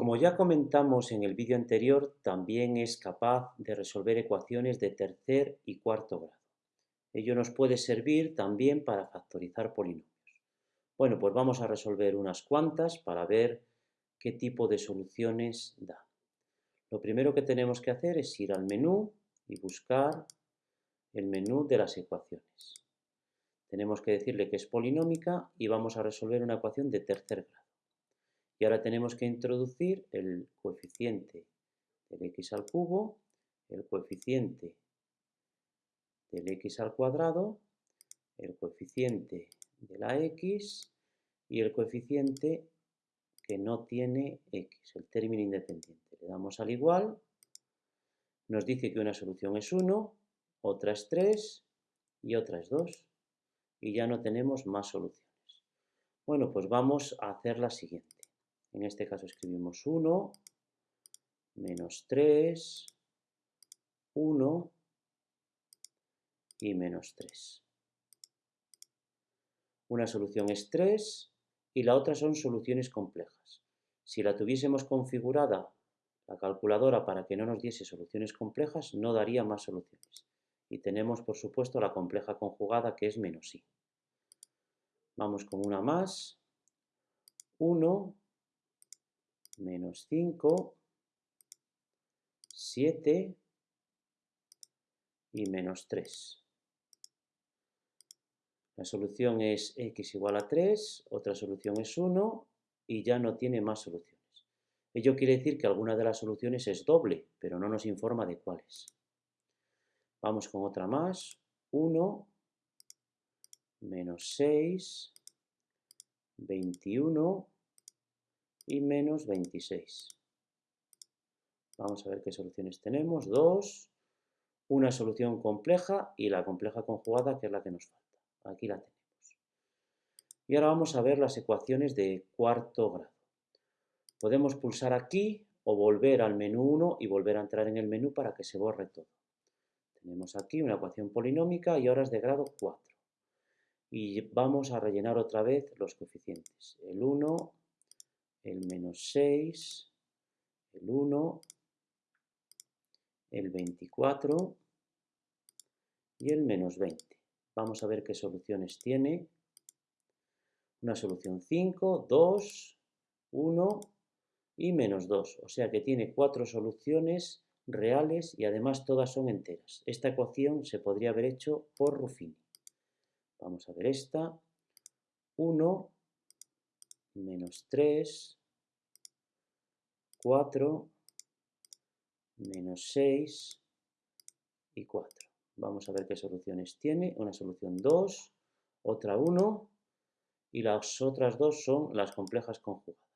Como ya comentamos en el vídeo anterior, también es capaz de resolver ecuaciones de tercer y cuarto grado. Ello nos puede servir también para factorizar polinomios. Bueno, pues vamos a resolver unas cuantas para ver qué tipo de soluciones da. Lo primero que tenemos que hacer es ir al menú y buscar el menú de las ecuaciones. Tenemos que decirle que es polinómica y vamos a resolver una ecuación de tercer grado. Y ahora tenemos que introducir el coeficiente del x al cubo, el coeficiente del x al cuadrado, el coeficiente de la x y el coeficiente que no tiene x, el término independiente. Le damos al igual, nos dice que una solución es 1, otra es 3 y otra es 2. Y ya no tenemos más soluciones. Bueno, pues vamos a hacer la siguiente. En este caso escribimos 1, menos 3, 1 y menos 3. Una solución es 3 y la otra son soluciones complejas. Si la tuviésemos configurada la calculadora para que no nos diese soluciones complejas, no daría más soluciones. Y tenemos, por supuesto, la compleja conjugada que es menos i. Vamos con una más. 1 menos 5, 7 y menos 3. La solución es x igual a 3, otra solución es 1 y ya no tiene más soluciones. Ello quiere decir que alguna de las soluciones es doble, pero no nos informa de cuáles. Vamos con otra más. 1 menos 6, 21 y menos 26. Vamos a ver qué soluciones tenemos. 2, una solución compleja y la compleja conjugada, que es la que nos falta. Aquí la tenemos. Y ahora vamos a ver las ecuaciones de cuarto grado. Podemos pulsar aquí o volver al menú 1 y volver a entrar en el menú para que se borre todo. Tenemos aquí una ecuación polinómica y ahora es de grado 4. Y vamos a rellenar otra vez los coeficientes. El 1, el menos 6, el 1, el 24 y el menos 20. Vamos a ver qué soluciones tiene. Una solución 5, 2, 1 y menos 2. O sea que tiene cuatro soluciones reales y además todas son enteras. Esta ecuación se podría haber hecho por Ruffini. Vamos a ver esta. 1 menos 3, 4, menos 6 y 4. Vamos a ver qué soluciones tiene. Una solución 2, otra 1 y las otras dos son las complejas conjugadas.